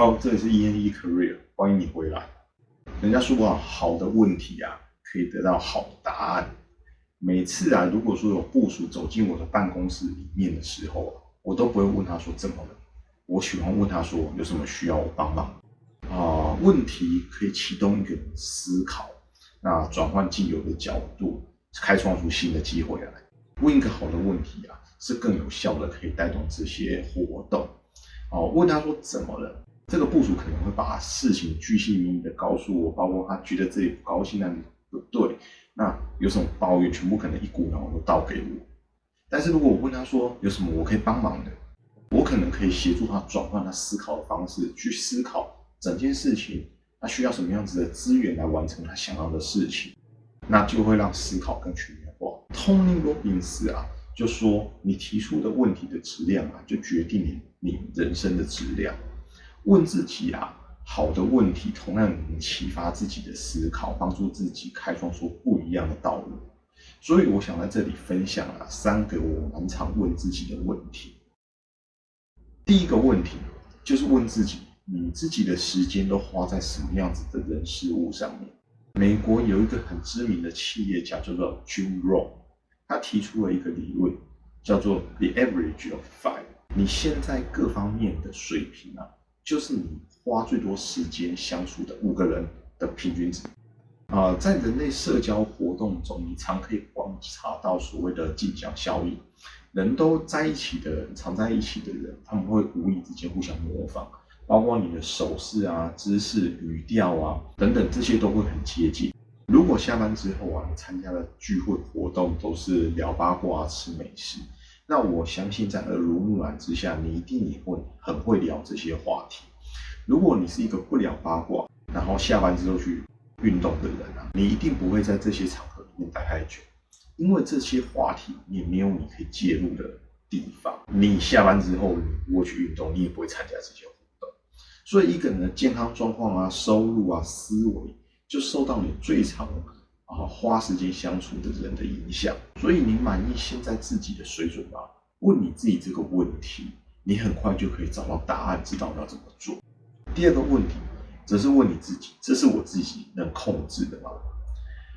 好，这里是 E N E Career，欢迎你回来。人家说啊，好的问题啊，可以得到好答案。每次啊，如果说有部署走进我的办公室里面的时候啊，我都不会问他说怎么了，我喜欢问他说有什么需要我帮忙啊？问题可以启动一个思考，那转换既有的角度，开创出新的机会来。问一个好的问题啊，是更有效的，可以带动这些活动。哦，问他说怎么了？这个部署可能会把事情巨细靡遗的告诉我，包括他觉得自己不高兴，那里不对，那有什么抱怨，全部可能一股脑都倒给我。但是如果我问他说有什么我可以帮忙的，我可能可以协助他转换他思考的方式，去思考整件事情他需要什么样子的资源来完成他想要的事情，那就会让思考更全面化。Tony Robbins 啊。就说你提出的问题的质量啊，就决定你你人生的质量。问自己啊，好的问题同样能启发自己的思考，帮助自己开创出不一样的道路。所以我想在这里分享啊三个我蛮常问自己的问题。第一个问题就是问自己，你自己的时间都花在什么样子的人事物上面？美国有一个很知名的企业家叫做 Jim r o n。他提出了一个理论，叫做 the average of five。你现在各方面的水平啊，就是你花最多时间相处的五个人的平均值。啊，在人类社交活动中，你常可以观察到所谓的镜像效应。人都在一起的人，常在一起的人，他们会无意之间互相模仿，包括你的手势啊、姿势、语调啊等等，这些都会很接近。如果下班之后啊，你参加的聚会活动都是聊八卦、吃美食，那我相信在耳濡目染之下，你一定也会很会聊这些话题。如果你是一个不聊八卦，然后下班之后去运动的人啊，你一定不会在这些场合里面待太久，因为这些话题也没有你可以介入的地方。你下班之后你不会去运动，你也不会参加这些活动。所以一个人的健康状况啊、收入啊、思维。就受到你最常啊花时间相处的人的影响，所以你满意现在自己的水准吗？问你自己这个问题，你很快就可以找到答案，知道要怎么做。第二个问题，则是问你自己：这是我自己能控制的吗？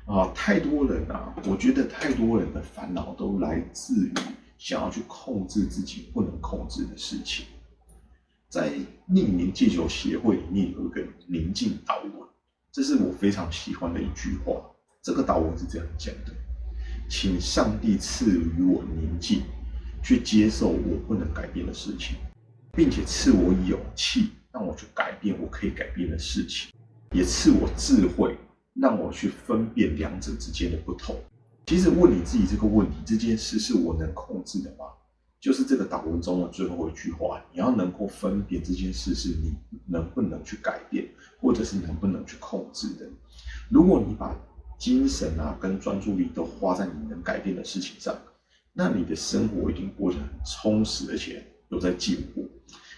啊，太多人啊，我觉得太多人的烦恼都来自于想要去控制自己不能控制的事情。在匿名戒酒协会里面有一个宁静导文。这是我非常喜欢的一句话。这个导文是这样讲的：请上帝赐予我宁静，去接受我不能改变的事情，并且赐我勇气，让我去改变我可以改变的事情，也赐我智慧，让我去分辨两者之间的不同。其实问你自己这个问题：这件事是我能控制的吗？就是这个导文中的最后一句话，你要能够分辨这件事是你能不能去改变，或者是能不能去控制的。如果你把精神啊跟专注力都花在你能改变的事情上，那你的生活一定过得很充实，而且有在进步。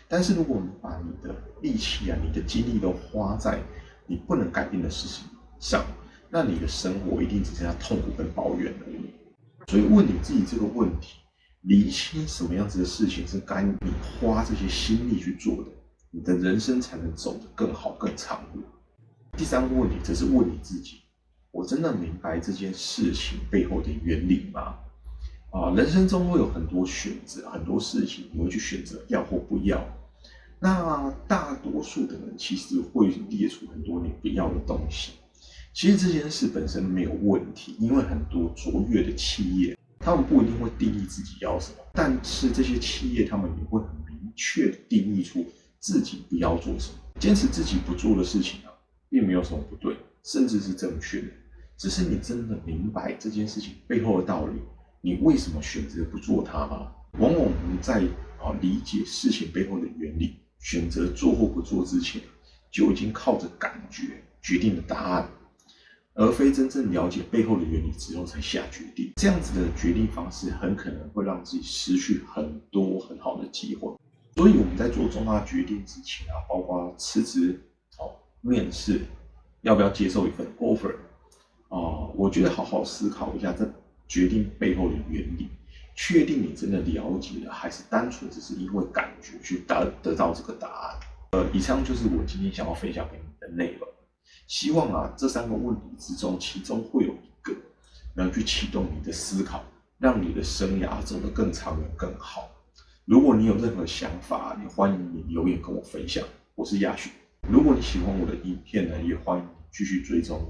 但是如果你把你的力气啊、你的精力都花在你不能改变的事情上，那你的生活一定只剩下痛苦跟抱怨而已。所以问你自己这个问题。理清什么样子的事情是该你花这些心力去做的，你的人生才能走得更好、更长远。第三个问题则是问你自己：我真的明白这件事情背后的原理吗？啊，人生中会有很多选择，很多事情你会去选择要或不要。那大多数的人其实会列出很多你不要的东西。其实这件事本身没有问题，因为很多卓越的企业。他们不一定会定义自己要什么，但是这些企业他们也会很明确定义出自己不要做什么。坚持自己不做的事情啊，并没有什么不对，甚至是正确的。只是你真的明白这件事情背后的道理，你为什么选择不做它吗？往往我们在啊理解事情背后的原理，选择做或不做之前，就已经靠着感觉决定了答案。而非真正了解背后的原理之后才下决定，这样子的决定方式很可能会让自己失去很多很好的机会。所以我们在做重大决定之前啊，包括辞职、哦面试，要不要接受一份 offer 哦，我觉得好好思考一下这决定背后的原理，确定你真的了解了，还是单纯只是因为感觉去得得到这个答案。呃，以上就是我今天想要分享给你的内容。希望啊，这三个问题之中，其中会有一个能去启动你的思考，让你的生涯走得更长远、更好。如果你有任何想法，也欢迎你留言跟我分享。我是亚旭。如果你喜欢我的影片呢，也欢迎继续追踪。